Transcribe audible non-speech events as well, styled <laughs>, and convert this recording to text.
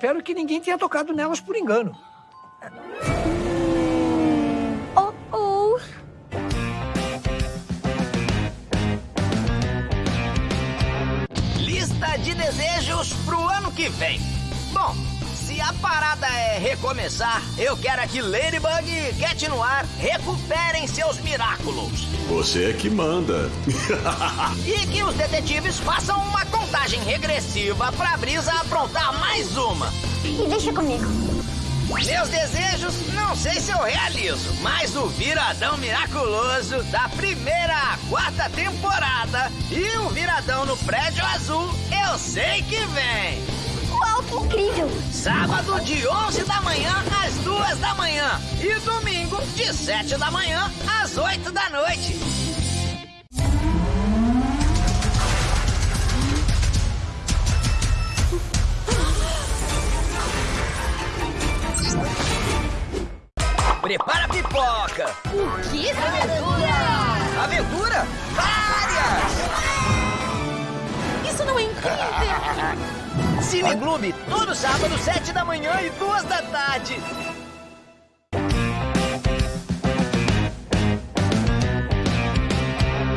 Espero que ninguém tenha tocado nelas por engano. Oh, oh. Lista de desejos pro ano que vem. Bom, se a parada é recomeçar, eu quero que Ladybug e Cat Noir recuperem seus miraculos. Você é que manda. <laughs> E que os detetives façam uma contagem regressiva pra Brisa aprontar mais uma. E deixa comigo. Meus desejos, não sei se eu realizo, mas o viradão miraculoso da primeira à quarta temporada e o viradão no prédio azul, eu sei que vem. Uau, que incrível! Sábado de 11 da manhã às 2 da manhã e domingo de 7 da manhã às 8 da noite. Prepara a pipoca! O que? Aventura! Aventura? Várias! Isso não é incrível! <laughs> Cine Clube, todo sábado, 7 da manhã e 2 da tarde.